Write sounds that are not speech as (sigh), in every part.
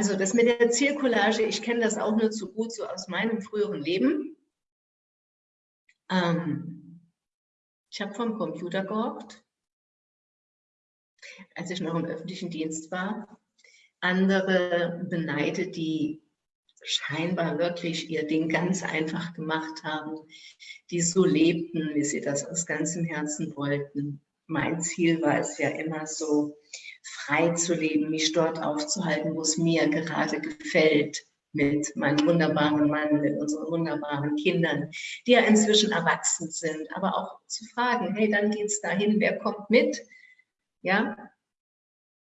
Also das mit der Zielcollage, ich kenne das auch nur zu gut so aus meinem früheren Leben. Ähm, ich habe vom Computer gehockt, als ich noch im öffentlichen Dienst war. Andere beneidet, die scheinbar wirklich ihr Ding ganz einfach gemacht haben, die so lebten, wie sie das aus ganzem Herzen wollten. Mein Ziel war es ja immer so, frei zu leben, mich dort aufzuhalten, wo es mir gerade gefällt, mit meinem wunderbaren Mann, mit unseren wunderbaren Kindern, die ja inzwischen erwachsen sind, aber auch zu fragen, hey, dann geht's dahin, wer kommt mit? Ja,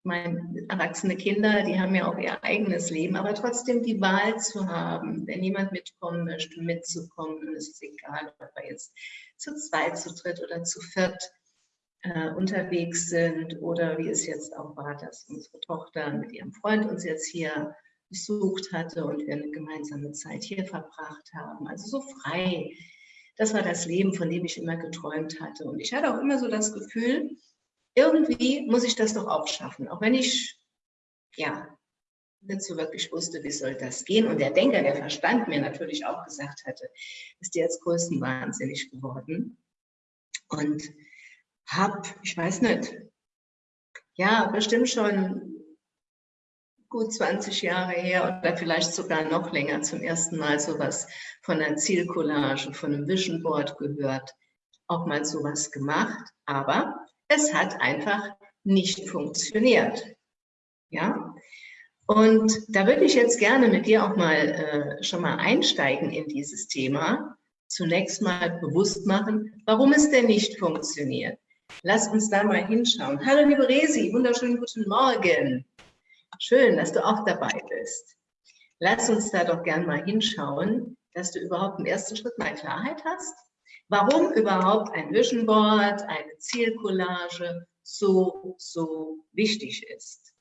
meine erwachsene Kinder, die haben ja auch ihr eigenes Leben, aber trotzdem die Wahl zu haben, wenn jemand mitkommen möchte, mitzukommen, es ist egal, ob wir jetzt zu zweit, zu dritt oder zu viert äh, unterwegs sind oder wie es jetzt auch war, dass unsere Tochter mit ihrem Freund uns jetzt hier besucht hatte und wir eine gemeinsame Zeit hier verbracht haben. Also so frei. Das war das Leben, von dem ich immer geträumt hatte. Und ich hatte auch immer so das Gefühl, irgendwie muss ich das doch auch schaffen. Auch wenn ich, ja, nicht so wirklich wusste, wie soll das gehen. Und der Denker, der Verstand mir natürlich auch gesagt hatte, ist jetzt größtenwahnsinnig geworden. Und hab, ich weiß nicht, ja, bestimmt schon gut 20 Jahre her oder vielleicht sogar noch länger zum ersten Mal sowas von einer Zielcollage, von einem Vision Board gehört, auch mal sowas gemacht, aber es hat einfach nicht funktioniert. Ja, und da würde ich jetzt gerne mit dir auch mal äh, schon mal einsteigen in dieses Thema. Zunächst mal bewusst machen, warum es denn nicht funktioniert. Lass uns da mal hinschauen. Hallo liebe Resi, wunderschönen guten Morgen. Schön, dass du auch dabei bist. Lass uns da doch gern mal hinschauen, dass du überhaupt im ersten Schritt mal Klarheit hast, warum überhaupt ein Vision Board, eine Zielcollage so, so wichtig ist.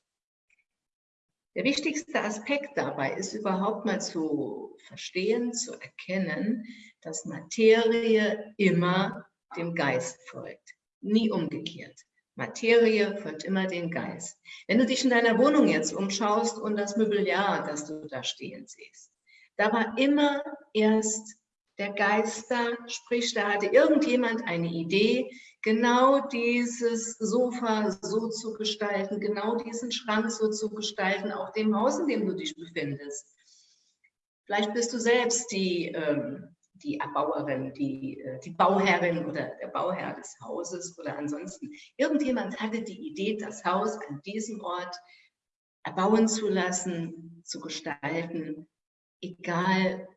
Der wichtigste Aspekt dabei ist überhaupt mal zu verstehen, zu erkennen, dass Materie immer dem Geist folgt, nie umgekehrt. Materie folgt immer den Geist. Wenn du dich in deiner Wohnung jetzt umschaust und das Mobiliar, das du da stehen siehst, da war immer erst der Geist da, sprich, da hatte irgendjemand eine Idee, genau dieses Sofa so zu gestalten, genau diesen Schrank so zu gestalten, auch dem Haus, in dem du dich befindest. Vielleicht bist du selbst die ähm, die Erbauerin, die, äh, die Bauherrin oder der Bauherr des Hauses oder ansonsten. Irgendjemand hatte die Idee, das Haus an diesem Ort erbauen zu lassen, zu gestalten, egal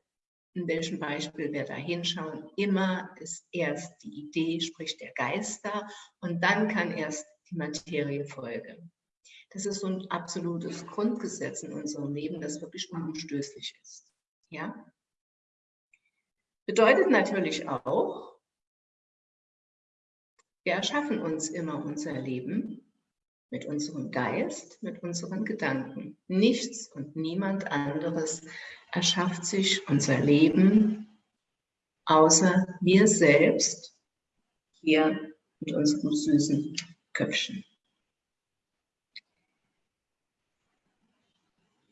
in welchem Beispiel wir da hinschauen, immer ist erst die Idee, sprich der Geist da und dann kann erst die Materie folgen. Das ist so ein absolutes Grundgesetz in unserem Leben, das wirklich unumstößlich ist. Ja? Bedeutet natürlich auch, wir erschaffen uns immer unser Leben mit unserem Geist, mit unseren Gedanken. Nichts und niemand anderes erschafft sich unser Leben, außer wir selbst hier mit unserem süßen Köpfchen.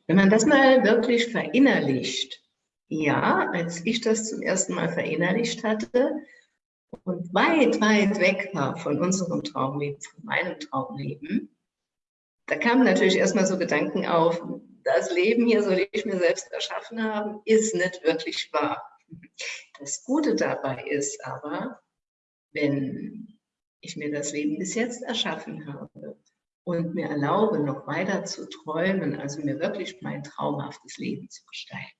Wenn man das mal wirklich verinnerlicht, ja, als ich das zum ersten Mal verinnerlicht hatte und weit, weit weg war von unserem Traumleben, von meinem Traumleben, da kamen natürlich erstmal so Gedanken auf, das Leben hier soll ich mir selbst erschaffen haben, ist nicht wirklich wahr. Das Gute dabei ist aber, wenn ich mir das Leben bis jetzt erschaffen habe und mir erlaube, noch weiter zu träumen, also mir wirklich mein traumhaftes Leben zu gestalten,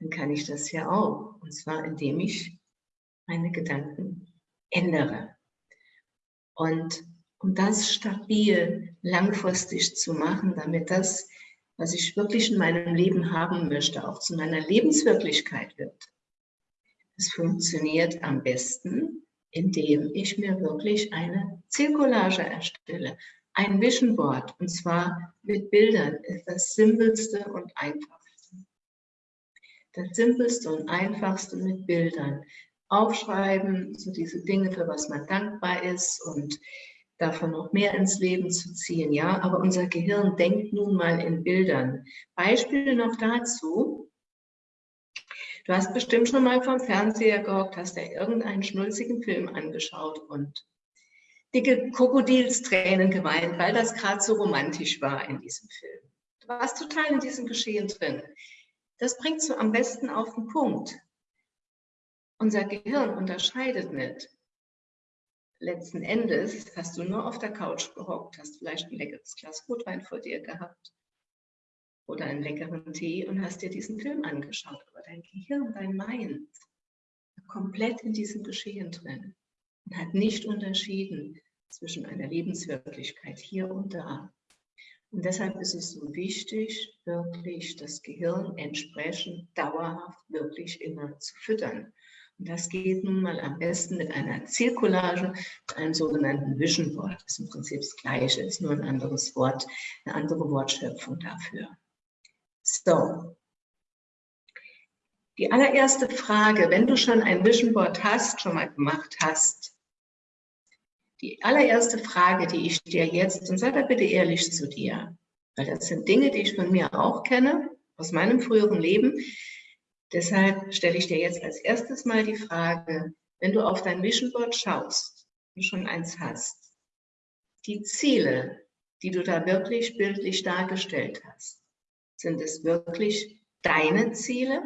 dann kann ich das ja auch. Und zwar, indem ich meine Gedanken ändere. Und um das stabil, langfristig zu machen, damit das, was ich wirklich in meinem Leben haben möchte, auch zu meiner Lebenswirklichkeit wird. Das funktioniert am besten, indem ich mir wirklich eine Zielcollage erstelle, ein Vision Board, und zwar mit Bildern, ist das simpelste und einfachste das Simpelste und Einfachste mit Bildern. Aufschreiben, so diese Dinge, für was man dankbar ist und davon noch mehr ins Leben zu ziehen, ja, aber unser Gehirn denkt nun mal in Bildern. Beispiele noch dazu. Du hast bestimmt schon mal vom Fernseher gehockt, hast dir irgendeinen schnulzigen Film angeschaut und dicke Krokodilstränen geweint, weil das gerade so romantisch war in diesem Film. Du warst total in diesem Geschehen drin. Das bringt so am besten auf den Punkt. Unser Gehirn unterscheidet nicht letzten Endes hast du nur auf der Couch gehockt, hast vielleicht ein leckeres Glas Rotwein vor dir gehabt oder einen leckeren Tee und hast dir diesen Film angeschaut. Aber dein Gehirn, dein Mind, komplett in diesem Geschehen drin und hat nicht unterschieden zwischen einer Lebenswirklichkeit hier und da. Und deshalb ist es so wichtig, wirklich das Gehirn entsprechend dauerhaft wirklich immer zu füttern. Das geht nun mal am besten mit einer Zielcollage, mit einem sogenannten Vision Board. Ist im Prinzip das Gleiche, ist nur ein anderes Wort, eine andere Wortschöpfung dafür. So. Die allererste Frage, wenn du schon ein Vision Board hast, schon mal gemacht hast, die allererste Frage, die ich dir jetzt, und sei da bitte ehrlich zu dir, weil das sind Dinge, die ich von mir auch kenne, aus meinem früheren Leben, Deshalb stelle ich dir jetzt als erstes mal die Frage, wenn du auf dein Vision Board schaust, du schon eins hast, die Ziele, die du da wirklich bildlich dargestellt hast, sind es wirklich deine Ziele?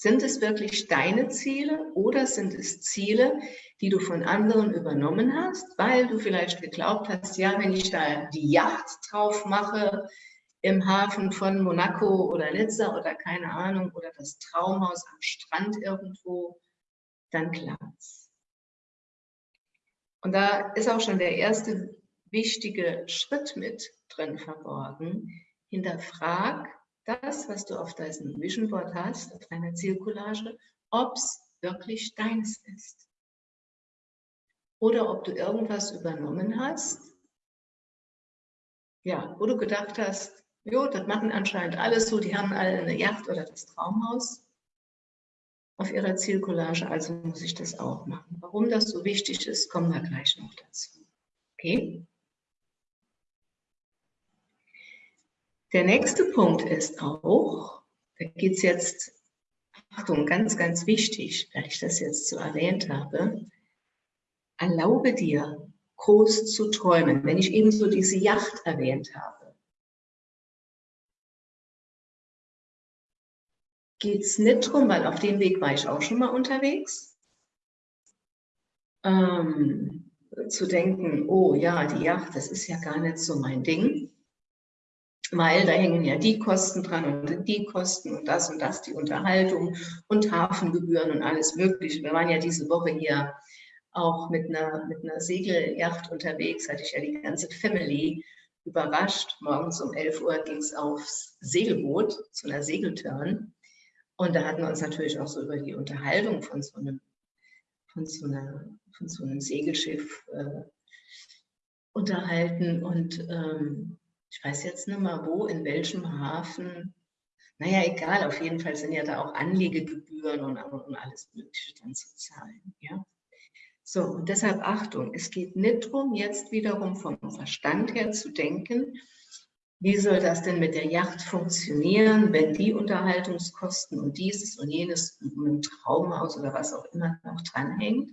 Sind es wirklich deine Ziele oder sind es Ziele, die du von anderen übernommen hast, weil du vielleicht geglaubt hast, ja, wenn ich da die Yacht drauf mache, im Hafen von Monaco oder Nizza oder keine Ahnung oder das Traumhaus am Strand irgendwo, dann klappt's. Und da ist auch schon der erste wichtige Schritt mit drin verborgen. Hinterfrag das, was du auf deinem Vision Board hast, auf deiner Zielcollage, ob es wirklich deins ist. Oder ob du irgendwas übernommen hast, ja, wo du gedacht hast, Jo, das machen anscheinend alles so. Die haben alle eine Yacht oder das Traumhaus auf ihrer Zielcollage, also muss ich das auch machen. Warum das so wichtig ist, kommen wir gleich noch dazu. Okay? Der nächste Punkt ist auch, da geht es jetzt, Achtung, ganz, ganz wichtig, weil ich das jetzt so erwähnt habe, erlaube dir, groß zu träumen. Wenn ich eben so diese Yacht erwähnt habe, geht es nicht drum, weil auf dem Weg war ich auch schon mal unterwegs, ähm, zu denken, oh ja, die Yacht, das ist ja gar nicht so mein Ding, weil da hängen ja die Kosten dran und die Kosten und das und das, die Unterhaltung und Hafengebühren und alles Mögliche. Wir waren ja diese Woche hier auch mit einer, mit einer Segelyacht unterwegs, hatte ich ja die ganze Family überrascht. Morgens um 11 Uhr ging es aufs Segelboot zu einer Segeltörn. Und da hatten wir uns natürlich auch so über die Unterhaltung von so einem, von so einer, von so einem Segelschiff äh, unterhalten. Und ähm, ich weiß jetzt nicht mal wo, in welchem Hafen. Naja, egal, auf jeden Fall sind ja da auch Anlegegebühren und, und alles Mögliche dann zu zahlen. Ja? So, und deshalb Achtung, es geht nicht darum, jetzt wiederum vom Verstand her zu denken, wie soll das denn mit der Yacht funktionieren, wenn die Unterhaltungskosten und dieses und jenes mit dem Traumhaus oder was auch immer noch dranhängt,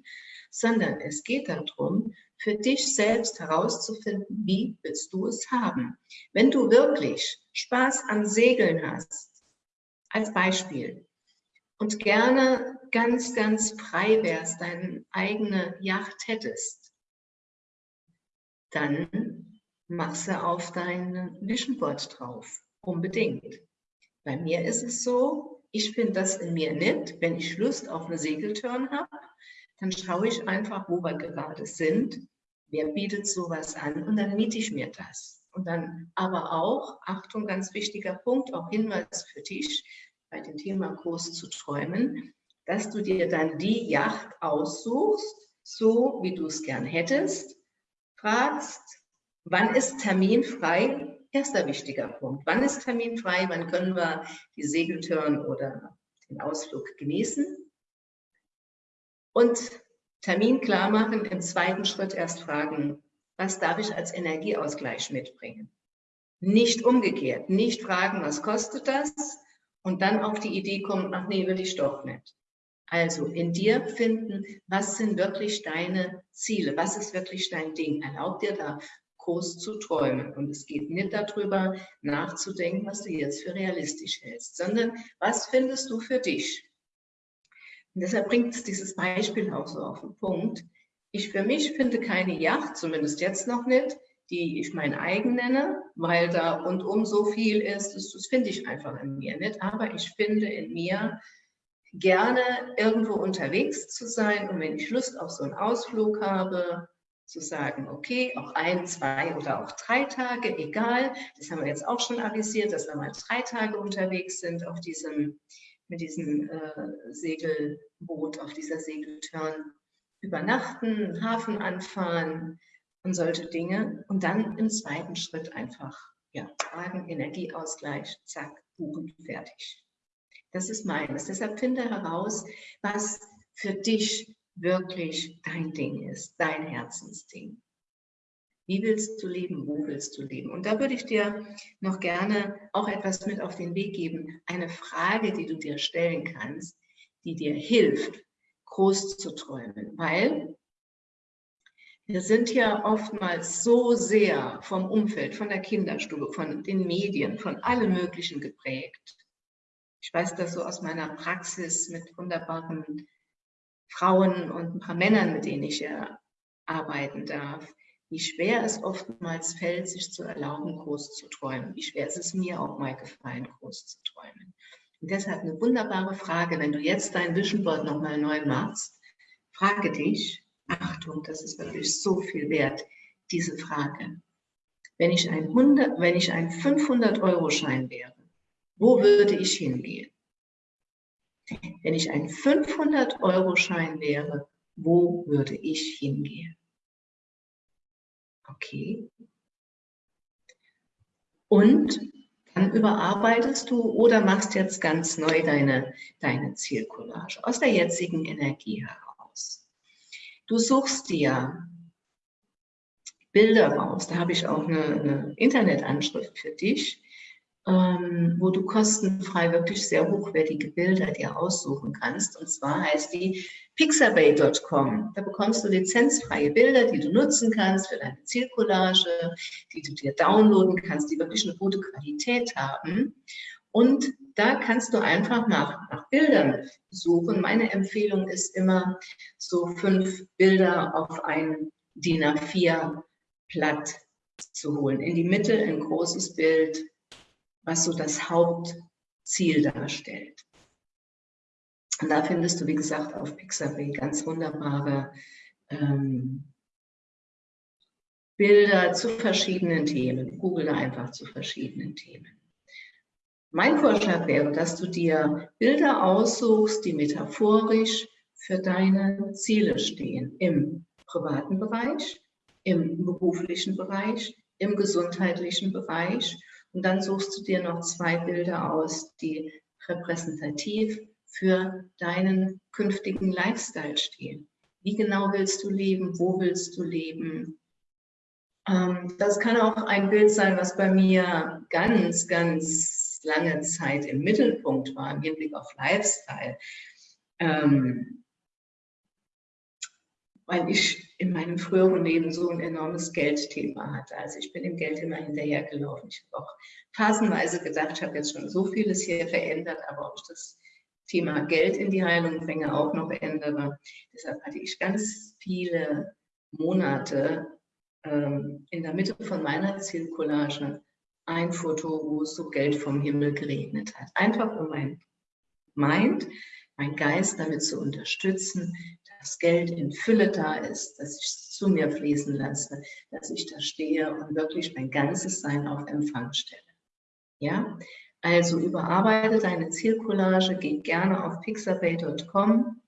sondern es geht darum, für dich selbst herauszufinden, wie willst du es haben. Wenn du wirklich Spaß am Segeln hast, als Beispiel, und gerne ganz, ganz frei wärst, deine eigene Yacht hättest, dann mach sie auf dein Vision Board drauf. Unbedingt. Bei mir ist es so, ich finde das in mir nicht. Wenn ich Lust auf eine Segeltörn habe, dann schaue ich einfach, wo wir gerade sind. Wer bietet sowas an? Und dann miete ich mir das. Und dann aber auch, Achtung, ganz wichtiger Punkt, auch Hinweis für dich, bei dem Thema groß zu träumen, dass du dir dann die Yacht aussuchst, so wie du es gern hättest, fragst, Wann ist Termin frei? Erster wichtiger Punkt. Wann ist Termin frei? Wann können wir die Segeltörn oder den Ausflug genießen? Und Termin klar machen, im zweiten Schritt erst fragen, was darf ich als Energieausgleich mitbringen? Nicht umgekehrt, nicht fragen, was kostet das? Und dann auf die Idee kommen, ach nee, will ich doch nicht. Also in dir finden, was sind wirklich deine Ziele? Was ist wirklich dein Ding? Erlaub dir da groß zu träumen. Und es geht nicht darüber nachzudenken, was du jetzt für realistisch hältst, sondern was findest du für dich? Und deshalb bringt es dieses Beispiel auch so auf den Punkt. Ich für mich finde keine Yacht, zumindest jetzt noch nicht, die ich mein eigen nenne, weil da rundum so viel ist, das, das finde ich einfach in mir nicht. Aber ich finde in mir gerne irgendwo unterwegs zu sein und wenn ich Lust auf so einen Ausflug habe, zu sagen, okay, auch ein, zwei oder auch drei Tage, egal. Das haben wir jetzt auch schon avisiert, dass wir mal drei Tage unterwegs sind auf diesem, mit diesem äh, Segelboot, auf dieser Segeltörn. Übernachten, Hafen anfahren und solche Dinge. Und dann im zweiten Schritt einfach, ja, tragen, Energieausgleich, zack, buchen, fertig. Das ist meines. Deshalb finde heraus, was für dich wirklich dein Ding ist, dein Herzensding. Wie willst du leben? Wo willst du leben? Und da würde ich dir noch gerne auch etwas mit auf den Weg geben. Eine Frage, die du dir stellen kannst, die dir hilft, groß zu träumen. Weil wir sind ja oftmals so sehr vom Umfeld, von der Kinderstube, von den Medien, von allem Möglichen geprägt. Ich weiß das so aus meiner Praxis mit wunderbaren Frauen und ein paar Männern, mit denen ich ja arbeiten darf, wie schwer es oftmals fällt, sich zu erlauben, groß zu träumen. Wie schwer ist es mir auch mal gefallen, groß zu träumen. Und deshalb eine wunderbare Frage, wenn du jetzt dein Vision Board nochmal neu machst, frage dich, Achtung, das ist wirklich so viel wert, diese Frage. Wenn ich ein, 100, wenn ich ein 500-Euro-Schein wäre, wo würde ich hingehen? Wenn ich ein 500-Euro-Schein wäre, wo würde ich hingehen? Okay. Und dann überarbeitest du oder machst jetzt ganz neu deine, deine Zielcollage aus der jetzigen Energie heraus. Du suchst dir Bilder raus. Da habe ich auch eine, eine Internetanschrift für dich ähm, wo du kostenfrei wirklich sehr hochwertige Bilder dir aussuchen kannst. Und zwar heißt die pixabay.com. Da bekommst du lizenzfreie Bilder, die du nutzen kannst für deine Zielcollage, die du dir downloaden kannst, die wirklich eine gute Qualität haben. Und da kannst du einfach nach, nach Bildern suchen. Meine Empfehlung ist immer, so fünf Bilder auf ein DIN A4 Blatt zu holen. In die Mitte ein großes Bild, was so das Hauptziel darstellt. Und da findest du, wie gesagt, auf Pixabay ganz wunderbare ähm, Bilder zu verschiedenen Themen. Google einfach zu verschiedenen Themen. Mein Vorschlag wäre, dass du dir Bilder aussuchst, die metaphorisch für deine Ziele stehen. Im privaten Bereich, im beruflichen Bereich, im gesundheitlichen Bereich und dann suchst du dir noch zwei Bilder aus, die repräsentativ für deinen künftigen Lifestyle stehen. Wie genau willst du leben? Wo willst du leben? Ähm, das kann auch ein Bild sein, was bei mir ganz, ganz lange Zeit im Mittelpunkt war, im Hinblick auf Lifestyle. Ähm, weil ich in meinem früheren Leben so ein enormes Geldthema hatte. Also ich bin dem Geld immer hinterhergelaufen. Ich habe auch phasenweise gedacht, ich habe jetzt schon so vieles hier verändert, aber ob ich das Thema Geld in die Heilung bringe, auch noch ändere. Deshalb hatte ich ganz viele Monate ähm, in der Mitte von meiner Zielcollage ein Foto, wo so Geld vom Himmel geregnet hat. Einfach um mein Mind, mein Geist damit zu unterstützen, dass Geld in Fülle da ist, dass ich es zu mir fließen lasse, dass ich da stehe und wirklich mein ganzes Sein auf Empfang stelle. Ja, also überarbeite deine Zielcollage, geh gerne auf pixabay.com,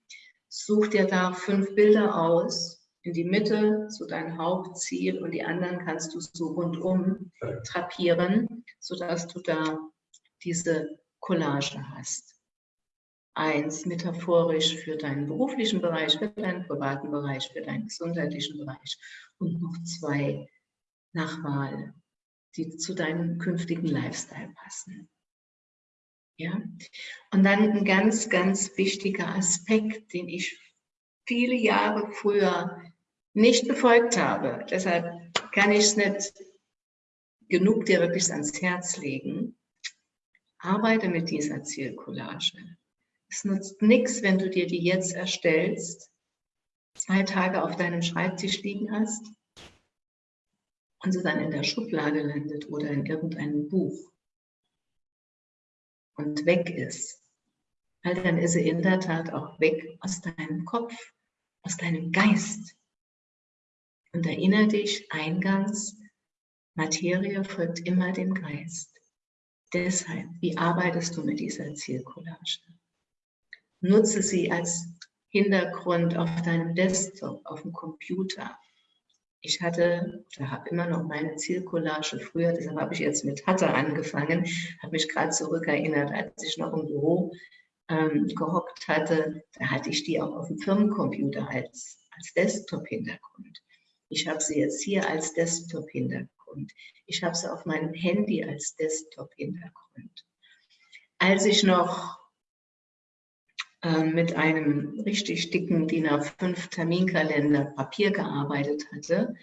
such dir da fünf Bilder aus, in die Mitte zu deinem Hauptziel und die anderen kannst du so rundum drapieren, sodass du da diese Collage hast. Eins metaphorisch für deinen beruflichen Bereich, für deinen privaten Bereich, für deinen gesundheitlichen Bereich und noch zwei nach die zu deinem künftigen Lifestyle passen. Ja? Und dann ein ganz, ganz wichtiger Aspekt, den ich viele Jahre früher nicht befolgt habe. Deshalb kann ich es nicht genug dir wirklich ans Herz legen. Arbeite mit dieser Zielcollage. Es nutzt nichts, wenn du dir die jetzt erstellst, zwei Tage auf deinem Schreibtisch liegen hast und sie dann in der Schublade landet oder in irgendeinem Buch und weg ist. Weil dann ist sie in der Tat auch weg aus deinem Kopf, aus deinem Geist. Und erinnere dich eingangs, Materie folgt immer dem Geist. Deshalb, wie arbeitest du mit dieser Zielcollage? Nutze sie als Hintergrund auf deinem Desktop, auf dem Computer. Ich hatte, oder habe immer noch meine Zielcollage früher, deshalb habe ich jetzt mit Hatte angefangen, habe mich gerade zurückerinnert, als ich noch im Büro ähm, gehockt hatte, da hatte ich die auch auf dem Firmencomputer als, als Desktop-Hintergrund. Ich habe sie jetzt hier als Desktop-Hintergrund. Ich habe sie auf meinem Handy als Desktop-Hintergrund. Als ich noch mit einem richtig dicken DIN A5 Terminkalender Papier gearbeitet hatte.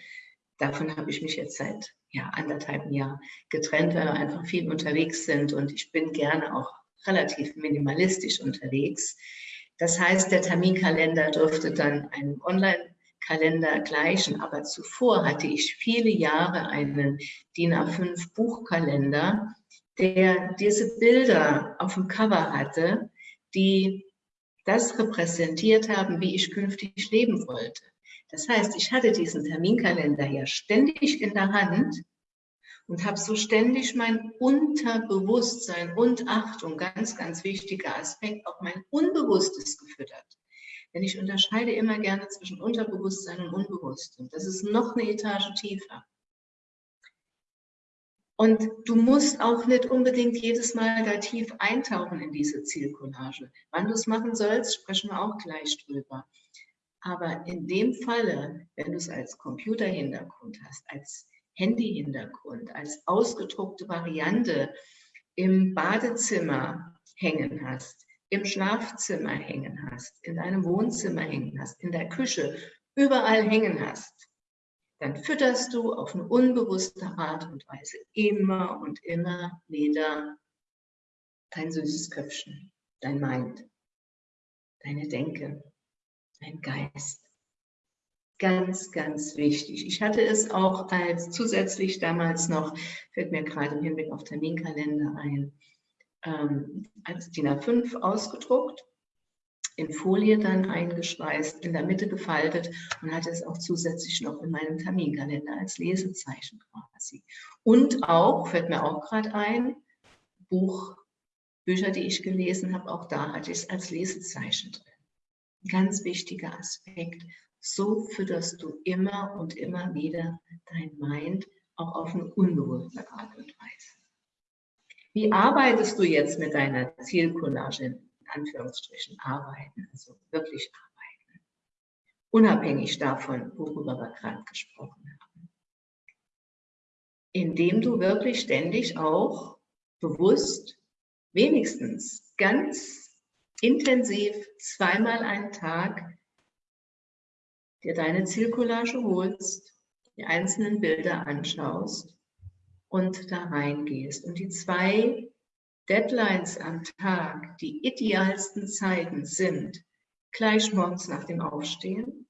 Davon habe ich mich jetzt seit ja, anderthalb Jahren getrennt, weil wir einfach viel unterwegs sind und ich bin gerne auch relativ minimalistisch unterwegs. Das heißt, der Terminkalender dürfte dann einem Online-Kalender gleichen, aber zuvor hatte ich viele Jahre einen DIN A5 Buchkalender, der diese Bilder auf dem Cover hatte, die das repräsentiert haben, wie ich künftig leben wollte. Das heißt, ich hatte diesen Terminkalender ja ständig in der Hand und habe so ständig mein Unterbewusstsein und Achtung, ganz, ganz wichtiger Aspekt, auch mein Unbewusstes gefüttert. Denn ich unterscheide immer gerne zwischen Unterbewusstsein und Unbewusstem. Das ist noch eine Etage tiefer. Und du musst auch nicht unbedingt jedes Mal da tief eintauchen in diese Zielcollage. Wann du es machen sollst, sprechen wir auch gleich drüber. Aber in dem Falle, wenn du es als Computerhintergrund hast, als Handyhintergrund, als ausgedruckte Variante im Badezimmer hängen hast, im Schlafzimmer hängen hast, in deinem Wohnzimmer hängen hast, in der Küche, überall hängen hast, dann fütterst du auf eine unbewusste Art und Weise immer und immer wieder dein süßes Köpfchen, dein Mind, deine Denke, dein Geist. Ganz, ganz wichtig. Ich hatte es auch als zusätzlich damals noch, fällt mir gerade im Hinblick auf Terminkalender ein, ähm, als DIN A5 ausgedruckt in Folie dann eingeschweißt, in der Mitte gefaltet und hatte es auch zusätzlich noch in meinem Terminkalender als Lesezeichen quasi. Und auch, fällt mir auch gerade ein, Buch, Bücher, die ich gelesen habe, auch da hatte ich es als Lesezeichen drin. Ganz wichtiger Aspekt. So fütterst du immer und immer wieder dein Mind auch auf eine unbewusste Art und Weise. Wie arbeitest du jetzt mit deiner Zielcollage Anführungsstrichen arbeiten, also wirklich arbeiten. Unabhängig davon, worüber wir gerade gesprochen haben. Indem du wirklich ständig auch bewusst, wenigstens ganz intensiv zweimal einen Tag dir deine Zielcollage holst, die einzelnen Bilder anschaust und da reingehst. Und die zwei Deadlines am Tag, die idealsten Zeiten sind gleich morgens nach dem Aufstehen.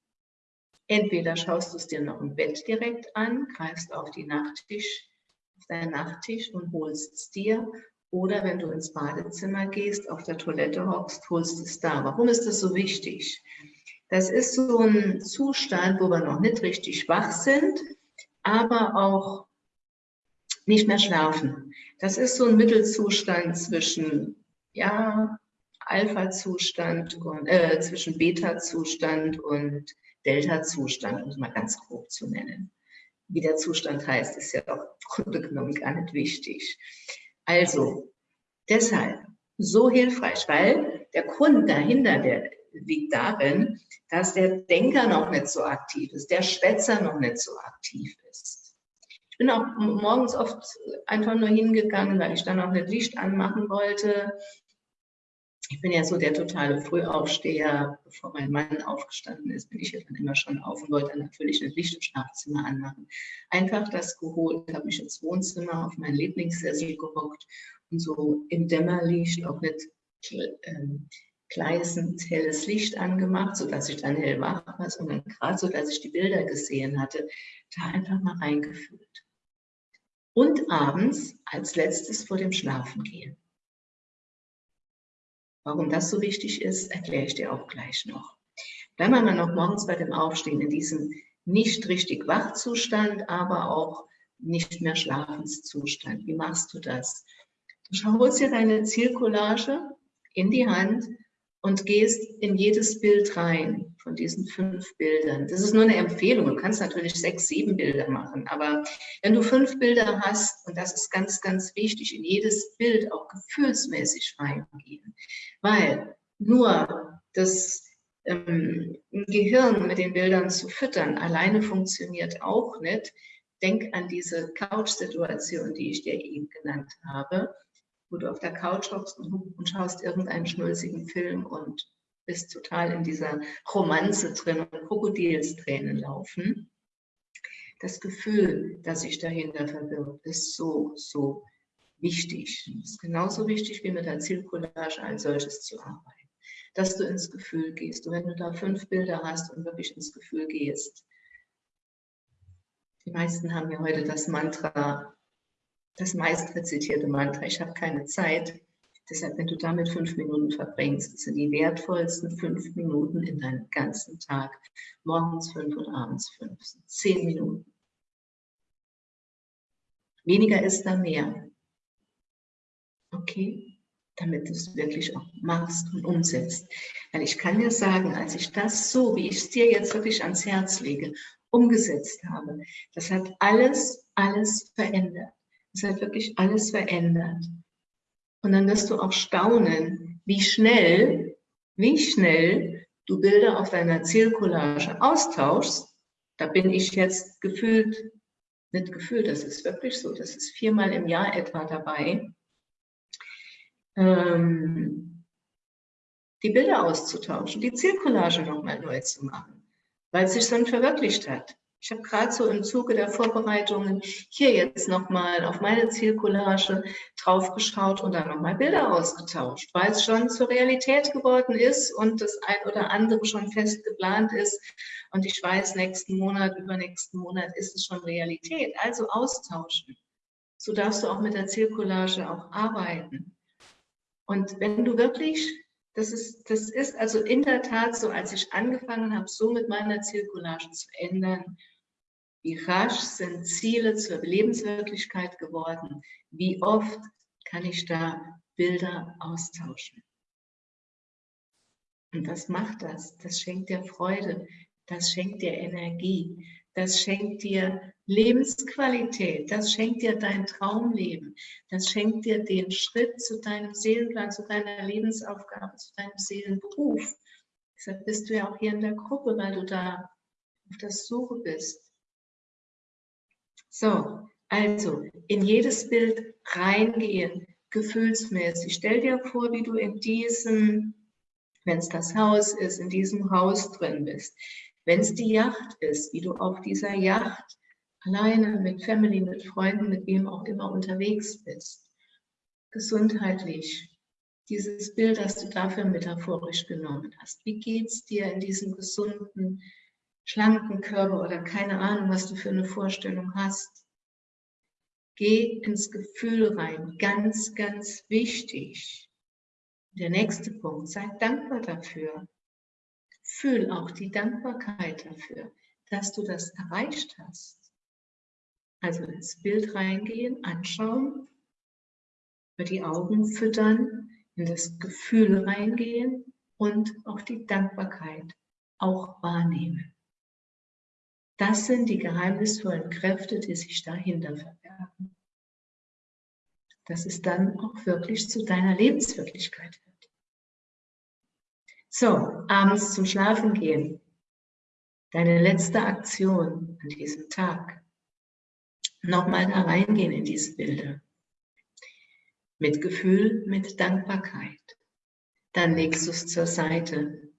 Entweder schaust du es dir noch im Bett direkt an, greifst auf, die Nachttisch, auf deinen Nachttisch und holst es dir. Oder wenn du ins Badezimmer gehst, auf der Toilette hockst, holst es da. Warum ist das so wichtig? Das ist so ein Zustand, wo wir noch nicht richtig wach sind, aber auch nicht mehr schlafen. Das ist so ein Mittelzustand zwischen, ja, Alpha-Zustand äh, zwischen Beta-Zustand und Delta-Zustand, um es mal ganz grob zu nennen. Wie der Zustand heißt, ist ja auch im Grunde genommen gar nicht wichtig. Also, deshalb so hilfreich, weil der Grund dahinter, der liegt darin, dass der Denker noch nicht so aktiv ist, der Schwätzer noch nicht so aktiv ist. Ich bin auch morgens oft einfach nur hingegangen, weil ich dann auch nicht Licht anmachen wollte ich bin ja so der totale Frühaufsteher. Bevor mein Mann aufgestanden ist, bin ich ja dann immer schon auf und wollte dann natürlich das Licht im Schlafzimmer anmachen. Einfach das geholt, habe mich ins Wohnzimmer auf meinen Lieblingssessel gehockt und so im Dämmerlicht auch nicht ähm, gleißend helles Licht angemacht, sodass ich dann hell wach war, sondern gerade so, dass ich die Bilder gesehen hatte, da einfach mal reingefühlt. Und abends als letztes vor dem Schlafengehen. Warum das so wichtig ist, erkläre ich dir auch gleich noch. Bleiben wir mal noch morgens bei dem Aufstehen in diesem nicht richtig Wachzustand, aber auch nicht mehr Schlafenszustand. Wie machst du das? Du holst dir deine Zielcollage in die Hand und gehst in jedes Bild rein von diesen fünf Bildern. Das ist nur eine Empfehlung. Du kannst natürlich sechs, sieben Bilder machen, aber wenn du fünf Bilder hast, und das ist ganz, ganz wichtig, in jedes Bild auch gefühlsmäßig reingehen, weil nur das ähm, Gehirn mit den Bildern zu füttern alleine funktioniert auch nicht. Denk an diese Couch-Situation, die ich dir eben genannt habe wo du auf der Couch hockst und schaust irgendeinen schnulzigen Film und bist total in dieser Romanze drin und Krokodilstränen laufen. Das Gefühl, das sich dahinter verbirgt, ist so, so wichtig. Es ist genauso wichtig wie mit der Zielcollage als solches zu arbeiten. Dass du ins Gefühl gehst. Und wenn du da fünf Bilder hast und wirklich ins Gefühl gehst. Die meisten haben ja heute das Mantra, das meist rezitierte Mantra, ich habe keine Zeit. Deshalb, wenn du damit fünf Minuten verbringst, sind die wertvollsten fünf Minuten in deinem ganzen Tag. Morgens fünf und abends fünf. Zehn Minuten. Weniger ist da mehr. Okay? Damit du es wirklich auch machst und umsetzt. Weil ich kann dir sagen, als ich das so, wie ich es dir jetzt wirklich ans Herz lege, umgesetzt habe, das hat alles, alles verändert. Es hat wirklich alles verändert. Und dann wirst du auch staunen, wie schnell, wie schnell du Bilder auf deiner Zielcollage austauschst. Da bin ich jetzt gefühlt, nicht gefühlt, das ist wirklich so, das ist viermal im Jahr etwa dabei, ähm, die Bilder auszutauschen, die Zielcollage nochmal neu zu machen, weil es sich dann verwirklicht hat. Ich habe gerade so im Zuge der Vorbereitungen hier jetzt nochmal auf meine Zielcollage draufgeschaut und dann nochmal Bilder ausgetauscht, weil es schon zur Realität geworden ist und das ein oder andere schon fest geplant ist. Und ich weiß, nächsten Monat, übernächsten Monat ist es schon Realität. Also austauschen. So darfst du auch mit der Zielcollage auch arbeiten. Und wenn du wirklich das ist, das ist also in der Tat so, als ich angefangen habe, so mit meiner Zielcollage zu ändern, wie rasch sind Ziele zur Lebenswirklichkeit geworden? Wie oft kann ich da Bilder austauschen? Und was macht das? Das schenkt dir Freude, das schenkt dir Energie, das schenkt dir Lebensqualität, das schenkt dir dein Traumleben, das schenkt dir den Schritt zu deinem Seelenplan, zu deiner Lebensaufgabe, zu deinem Seelenberuf. Deshalb bist du ja auch hier in der Gruppe, weil du da auf der Suche bist. So, also in jedes Bild reingehen, gefühlsmäßig. Stell dir vor, wie du in diesem, wenn es das Haus ist, in diesem Haus drin bist. Wenn es die Yacht ist, wie du auf dieser Yacht alleine mit Family, mit Freunden, mit wem auch immer unterwegs bist. Gesundheitlich. Dieses Bild, das du dafür metaphorisch genommen hast. Wie geht es dir in diesem gesunden, schlanken Körper oder keine Ahnung, was du für eine Vorstellung hast? Geh ins Gefühl rein. Ganz, ganz wichtig. Der nächste Punkt. Sei dankbar dafür. Fühl auch die Dankbarkeit dafür, dass du das erreicht hast. Also ins Bild reingehen, anschauen, über die Augen füttern, in das Gefühl reingehen und auch die Dankbarkeit auch wahrnehmen. Das sind die geheimnisvollen Kräfte, die sich dahinter verbergen. Dass es dann auch wirklich zu deiner Lebenswirklichkeit wird. So, abends zum Schlafen gehen. Deine letzte Aktion an diesem Tag. Nochmal da reingehen in diese Bilder. Mit Gefühl, mit Dankbarkeit. Dann legst du es zur Seite.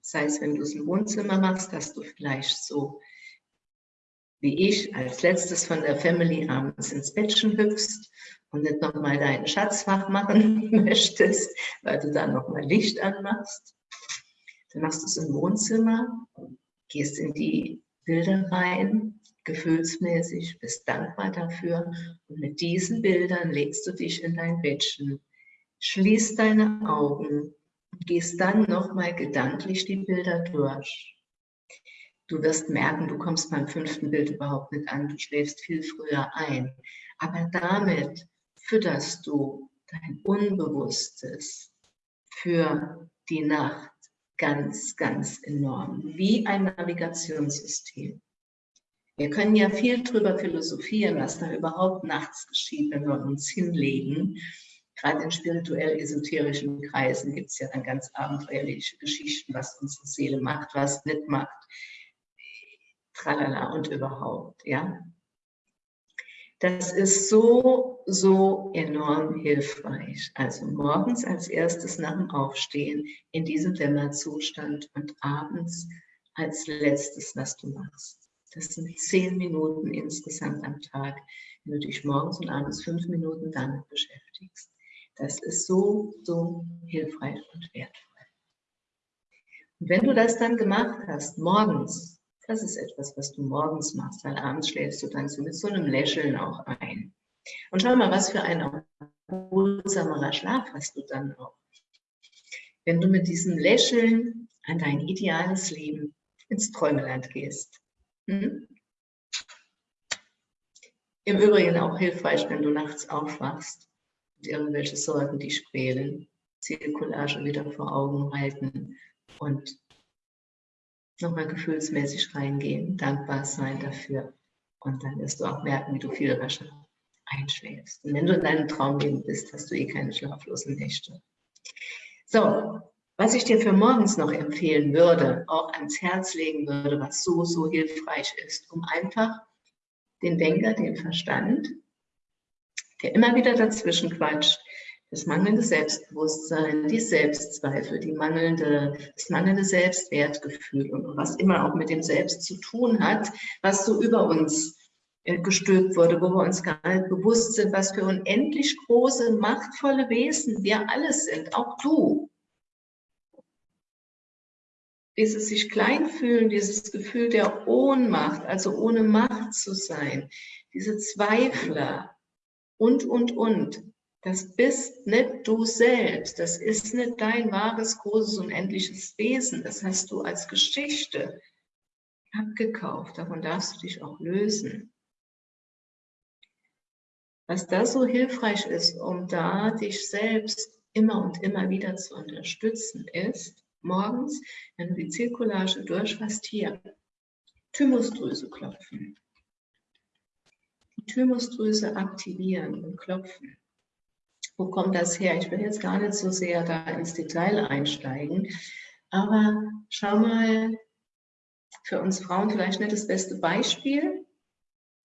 Sei es, wenn du es im Wohnzimmer machst, dass du vielleicht so wie ich als letztes von der Family abends ins Bettchen hüpfst und nicht nochmal deinen Schatzfach machen (laughs) möchtest, weil du da nochmal Licht anmachst. Dann machst du es im Wohnzimmer, gehst in die Bilder rein, gefühlsmäßig, bist dankbar dafür und mit diesen Bildern legst du dich in dein Bettchen, schließt deine Augen und gehst dann nochmal gedanklich die Bilder durch. Du wirst merken, du kommst beim fünften Bild überhaupt nicht an, du schläfst viel früher ein. Aber damit fütterst du dein Unbewusstes für die Nacht ganz, ganz enorm, wie ein Navigationssystem. Wir können ja viel darüber philosophieren, was da überhaupt nachts geschieht, wenn wir uns hinlegen. Gerade in spirituell-esoterischen Kreisen gibt es ja dann ganz abenteuerliche Geschichten, was unsere Seele macht, was nicht macht tralala und überhaupt, ja. Das ist so, so enorm hilfreich. Also morgens als erstes nach dem Aufstehen in diesem Dämmerzustand und abends als letztes, was du machst. Das sind zehn Minuten insgesamt am Tag, wenn du dich morgens und abends fünf Minuten damit beschäftigst. Das ist so, so hilfreich und wertvoll. Und wenn du das dann gemacht hast, morgens, das ist etwas, was du morgens machst, weil abends schläfst du dann so mit so einem Lächeln auch ein. Und schau mal, was für ein erholsamerer Schlaf hast du dann auch. Wenn du mit diesem Lächeln an dein ideales Leben ins Träumeland gehst. Hm? Im Übrigen auch hilfreich, wenn du nachts aufwachst und irgendwelche Sorgen dich quälen, Zielcollage wieder vor Augen halten und nochmal gefühlsmäßig reingehen, dankbar sein dafür. Und dann wirst du auch merken, wie du viel rascher einschläfst. Und wenn du in deinem Traumleben bist, hast du eh keine schlaflosen Nächte. So, was ich dir für morgens noch empfehlen würde, auch ans Herz legen würde, was so, so hilfreich ist, um einfach den Denker, den Verstand, der immer wieder dazwischen quatscht, das mangelnde Selbstbewusstsein, die Selbstzweifel, die mangelnde, das mangelnde Selbstwertgefühl und was immer auch mit dem Selbst zu tun hat, was so über uns äh, gestülpt wurde, wo wir uns gar nicht bewusst sind, was für unendlich große, machtvolle Wesen wir alle sind, auch du. Dieses sich klein fühlen, dieses Gefühl der Ohnmacht, also ohne Macht zu sein, diese Zweifler und, und, und. Das bist nicht du selbst. Das ist nicht dein wahres, großes, unendliches Wesen. Das hast du als Geschichte abgekauft. Davon darfst du dich auch lösen. Was da so hilfreich ist, um da dich selbst immer und immer wieder zu unterstützen, ist, morgens, wenn du die Zirkulage durchfasst, hier, Thymusdrüse klopfen. Die Thymusdrüse aktivieren und klopfen. Wo kommt das her? Ich will jetzt gar nicht so sehr da ins Detail einsteigen, aber schau mal, für uns Frauen vielleicht nicht das beste Beispiel,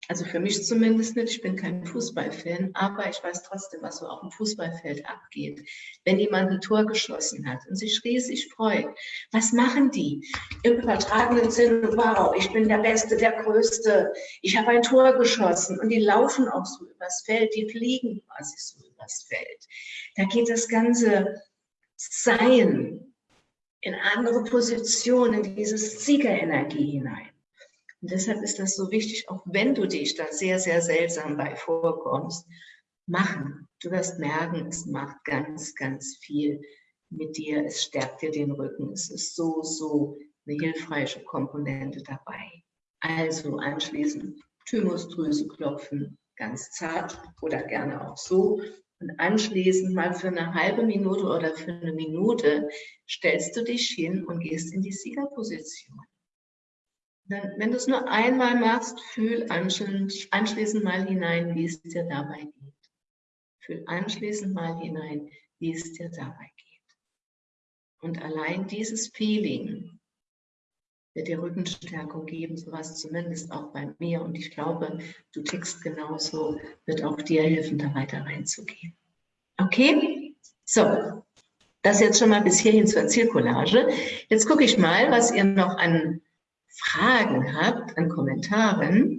also für mich zumindest nicht, ich bin kein Fußballfan, aber ich weiß trotzdem, was so auf dem Fußballfeld abgeht. Wenn jemand ein Tor geschossen hat und sich riesig freut, was machen die? Im übertragenen Sinne, wow, ich bin der Beste, der Größte, ich habe ein Tor geschossen und die laufen auch so übers Feld, die fliegen quasi so übers Feld. Da geht das ganze Sein in andere Positionen, in diese Siegerenergie hinein. Und deshalb ist das so wichtig, auch wenn du dich da sehr, sehr seltsam bei vorkommst, machen. Du wirst merken, es macht ganz, ganz viel mit dir. Es stärkt dir den Rücken. Es ist so, so eine hilfreiche Komponente dabei. Also anschließend Thymusdrüse klopfen, ganz zart oder gerne auch so. Und anschließend mal für eine halbe Minute oder für eine Minute stellst du dich hin und gehst in die Siegerposition. Wenn du es nur einmal machst, fühl anschließend mal hinein, wie es dir dabei geht. Fühl anschließend mal hinein, wie es dir dabei geht. Und allein dieses Feeling wird dir Rückenstärkung geben, sowas zumindest auch bei mir. Und ich glaube, du tickst genauso, wird auch dir helfen, da weiter reinzugehen. Okay? So, das jetzt schon mal bis hierhin zur Zielcollage. Jetzt gucke ich mal, was ihr noch an Fragen habt, an Kommentaren.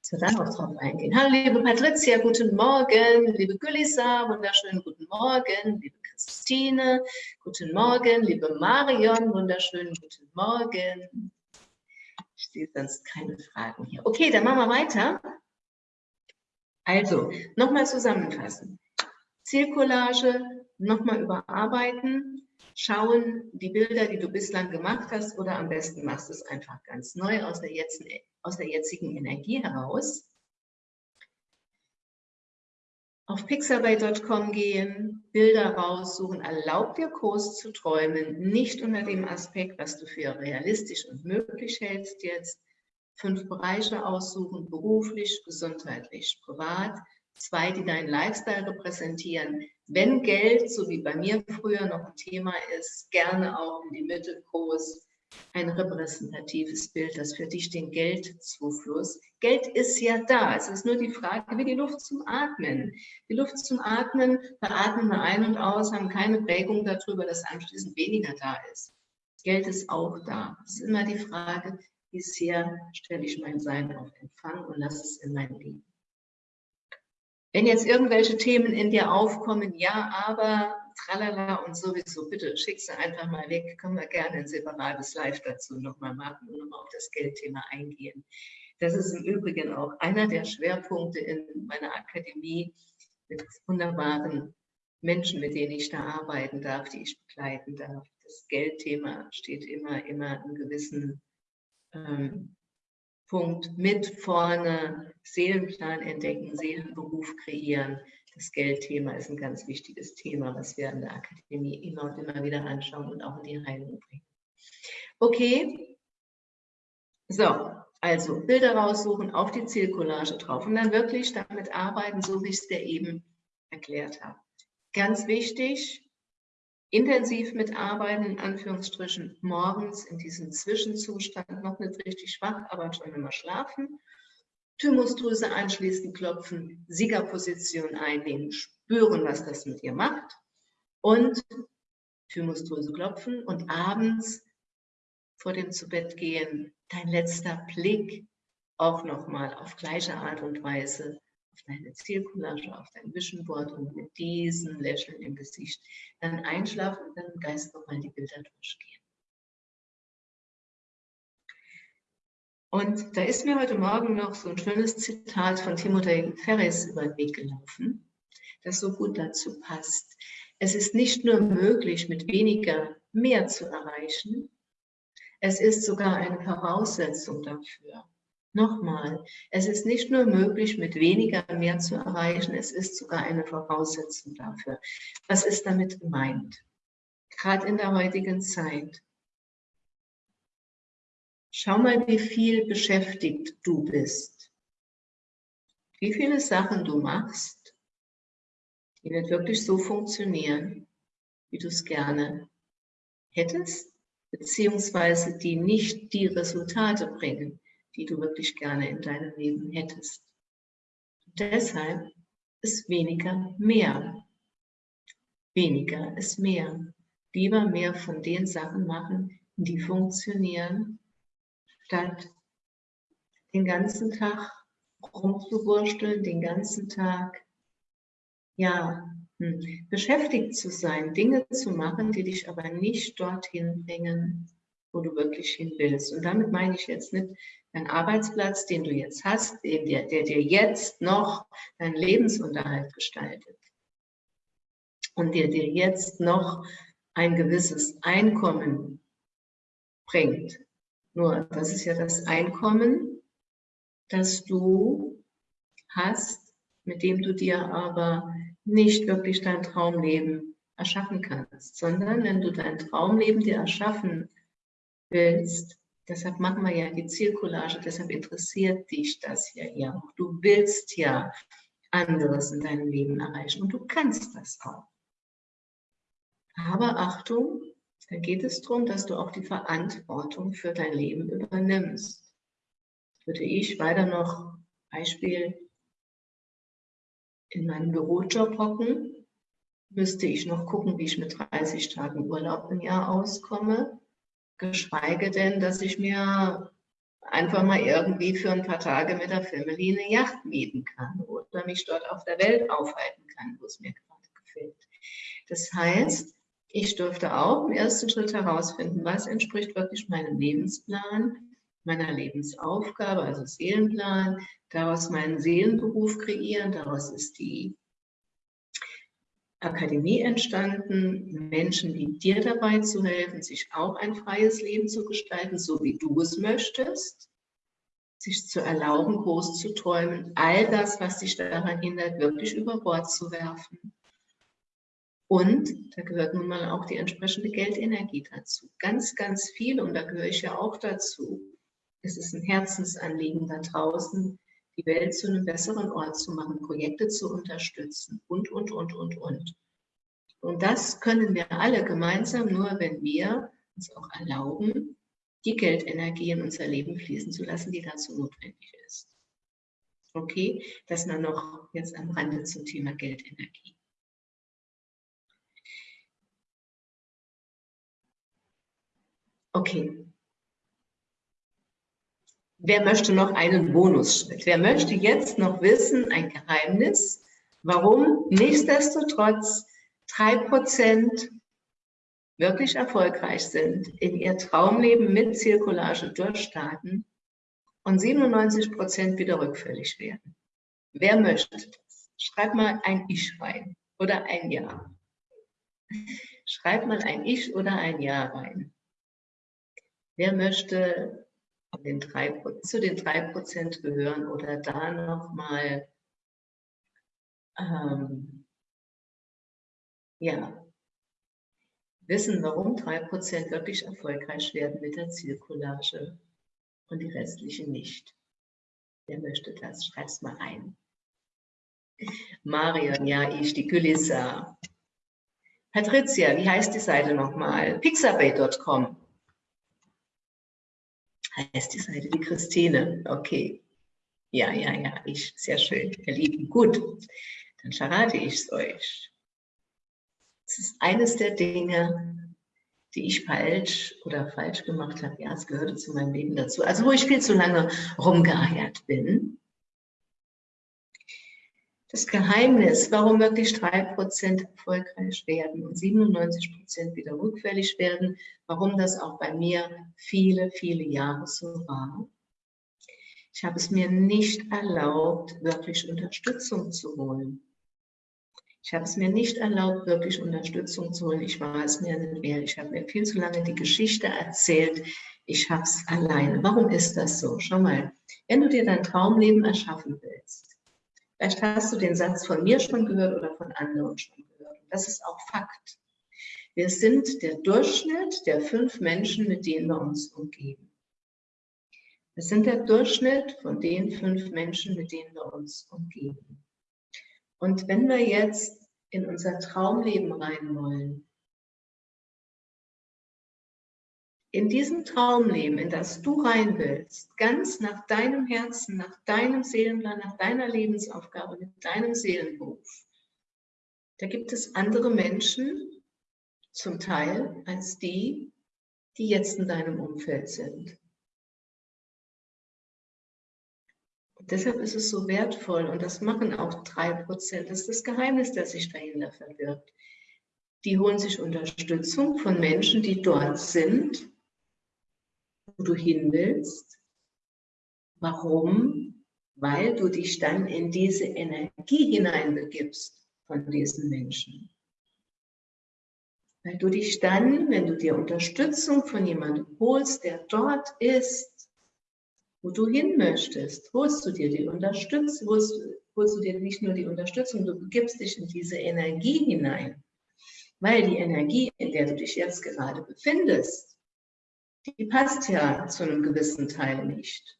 So, dann auch drauf eingehen. Hallo, liebe Patricia, guten Morgen. Liebe Gülisa, wunderschönen guten Morgen. Liebe Christine, guten Morgen. Liebe Marion, wunderschönen guten Morgen. Ich sehe sonst keine Fragen hier. Okay, dann machen wir weiter. Also, nochmal zusammenfassen. Zielcollage nochmal überarbeiten, schauen, die Bilder, die du bislang gemacht hast, oder am besten machst du es einfach ganz neu aus der, jetzt, aus der jetzigen Energie heraus. Auf pixabay.com gehen, Bilder raussuchen, erlaub dir groß zu träumen, nicht unter dem Aspekt, was du für realistisch und möglich hältst jetzt. Fünf Bereiche aussuchen, beruflich, gesundheitlich, privat, zwei, die deinen Lifestyle repräsentieren. Wenn Geld, so wie bei mir früher noch ein Thema ist, gerne auch in die Mitte groß, ein repräsentatives Bild, das für dich den Geldzufluss. Geld ist ja da. Es ist nur die Frage, wie die Luft zum Atmen. Die Luft zum Atmen, da atmen wir ein und aus, haben keine Prägung darüber, dass anschließend weniger da ist. Geld ist auch da. Es ist immer die Frage, wie sehr stelle ich mein Sein auf Empfang und lasse es in mein Leben. Wenn jetzt irgendwelche Themen in dir aufkommen, ja, aber, tralala und sowieso, bitte schick sie einfach mal weg, können wir gerne ein separates Live dazu nochmal machen und nochmal auf das Geldthema eingehen. Das ist im Übrigen auch einer der Schwerpunkte in meiner Akademie mit wunderbaren Menschen, mit denen ich da arbeiten darf, die ich begleiten darf. Das Geldthema steht immer, immer im gewissen ähm, Punkt mit vorne, Seelenplan entdecken, Seelenberuf kreieren. Das Geldthema ist ein ganz wichtiges Thema, was wir in der Akademie immer und immer wieder anschauen und auch in die Heilung bringen. Okay, so, also Bilder raussuchen, auf die Zielcollage drauf und dann wirklich damit arbeiten, so wie ich es dir eben erklärt habe. Ganz wichtig, intensiv mitarbeiten, in Anführungsstrichen, morgens in diesem Zwischenzustand, noch nicht richtig schwach, aber schon immer schlafen. Thymusdrüse anschließend klopfen, Siegerposition einnehmen, spüren, was das mit ihr macht und Thymusdrüse klopfen und abends vor dem Zubettgehen dein letzter Blick auch nochmal auf gleiche Art und Weise deine Zielcollage, auf dein Vision Board und mit diesem Lächeln im Gesicht dann einschlafen und dann im Geist nochmal die Bilder durchgehen. Und da ist mir heute Morgen noch so ein schönes Zitat von Timothy Ferris über den Weg gelaufen, das so gut dazu passt. Es ist nicht nur möglich, mit weniger mehr zu erreichen, es ist sogar eine Voraussetzung dafür. Nochmal, es ist nicht nur möglich, mit weniger mehr zu erreichen, es ist sogar eine Voraussetzung dafür. Was ist damit gemeint? Gerade in der heutigen Zeit. Schau mal, wie viel beschäftigt du bist. Wie viele Sachen du machst, die nicht wirklich so funktionieren, wie du es gerne hättest, beziehungsweise die nicht die Resultate bringen, die du wirklich gerne in deinem Leben hättest. Deshalb ist weniger mehr. Weniger ist mehr. Lieber mehr von den Sachen machen, die funktionieren, statt den ganzen Tag rumzuwursteln, den ganzen Tag, ja, hm, beschäftigt zu sein, Dinge zu machen, die dich aber nicht dorthin bringen, wo du wirklich hin willst. Und damit meine ich jetzt nicht dein Arbeitsplatz, den du jetzt hast, der, der dir jetzt noch deinen Lebensunterhalt gestaltet und der dir jetzt noch ein gewisses Einkommen bringt. Nur das ist ja das Einkommen, das du hast, mit dem du dir aber nicht wirklich dein Traumleben erschaffen kannst, sondern wenn du dein Traumleben dir erschaffen willst, deshalb machen wir ja die Zielcollage, deshalb interessiert dich das ja ja auch. Du willst ja anderes in deinem Leben erreichen und du kannst das auch. Aber Achtung, da geht es darum, dass du auch die Verantwortung für dein Leben übernimmst. Würde ich weiter noch Beispiel in meinem Bürojob hocken, müsste ich noch gucken, wie ich mit 30 Tagen Urlaub im Jahr auskomme, geschweige denn, dass ich mir einfach mal irgendwie für ein paar Tage mit der Family eine Yacht mieten kann oder mich dort auf der Welt aufhalten kann, wo es mir gerade gefällt. Das heißt, ich durfte auch im ersten Schritt herausfinden, was entspricht wirklich meinem Lebensplan, meiner Lebensaufgabe, also Seelenplan, daraus meinen Seelenberuf kreieren, daraus ist die Akademie entstanden, Menschen wie dir dabei zu helfen, sich auch ein freies Leben zu gestalten, so wie du es möchtest, sich zu erlauben, groß zu träumen, all das, was dich daran hindert, wirklich über Bord zu werfen. Und da gehört nun mal auch die entsprechende Geldenergie dazu. Ganz, ganz viel, und da gehöre ich ja auch dazu. Es ist ein Herzensanliegen da draußen, die Welt zu einem besseren Ort zu machen, Projekte zu unterstützen und, und, und, und, und. Und das können wir alle gemeinsam nur, wenn wir uns auch erlauben, die Geldenergie in unser Leben fließen zu lassen, die dazu notwendig ist. Okay, das nur noch jetzt am Rande zum Thema Geldenergie. Okay, Wer möchte noch einen Bonusschritt? Wer möchte jetzt noch wissen, ein Geheimnis, warum nichtsdestotrotz drei Prozent wirklich erfolgreich sind, in ihr Traumleben mit Zirkulage durchstarten und 97 Prozent wieder rückfällig werden? Wer möchte das? Schreib mal ein Ich rein oder ein Ja. Schreib mal ein Ich oder ein Ja rein. Wer möchte den drei, zu den drei Prozent gehören oder da nochmal ähm, ja, wissen, warum drei Prozent wirklich erfolgreich werden mit der Zielcollage und die restlichen nicht. Wer möchte das? Schreib's mal ein. Marion, ja, ich, die Kulissa. Patricia, wie heißt die Seite nochmal? Pixabay.com heißt die Seite, die Christine. Okay. Ja, ja, ja, ich. Sehr schön, ihr Lieben. Gut, dann verrate ich es euch. Es ist eines der Dinge, die ich falsch oder falsch gemacht habe. Ja, es gehörte zu meinem Leben dazu. Also wo ich viel zu lange rumgeeiert bin. Das Geheimnis, warum wirklich 3% erfolgreich werden und 97% wieder rückfällig werden, warum das auch bei mir viele, viele Jahre so war. Ich habe es mir nicht erlaubt, wirklich Unterstützung zu holen. Ich habe es mir nicht erlaubt, wirklich Unterstützung zu holen. Ich war es mir nicht wert. Ich habe mir viel zu lange die Geschichte erzählt. Ich habe es alleine. Warum ist das so? Schau mal, wenn du dir dein Traumleben erschaffen willst, Vielleicht hast du den Satz von mir schon gehört oder von anderen schon gehört. das ist auch Fakt. Wir sind der Durchschnitt der fünf Menschen, mit denen wir uns umgeben. Wir sind der Durchschnitt von den fünf Menschen, mit denen wir uns umgeben. Und wenn wir jetzt in unser Traumleben rein wollen, in diesem Traumleben, in das du rein willst, ganz nach deinem Herzen, nach deinem Seelenplan, nach deiner Lebensaufgabe, mit deinem Seelenberuf, da gibt es andere Menschen, zum Teil, als die, die jetzt in deinem Umfeld sind. Und deshalb ist es so wertvoll und das machen auch drei Prozent. Das ist das Geheimnis, das sich dahinter verbirgt. Die holen sich Unterstützung von Menschen, die dort sind, wo du hin willst. Warum? Weil du dich dann in diese Energie hineinbegibst von diesen Menschen. Weil du dich dann, wenn du dir Unterstützung von jemandem holst, der dort ist, wo du hin möchtest, holst du dir die Unterstützung, holst, holst du dir nicht nur die Unterstützung, du begibst dich in diese Energie hinein. Weil die Energie, in der du dich jetzt gerade befindest, die passt ja zu einem gewissen Teil nicht.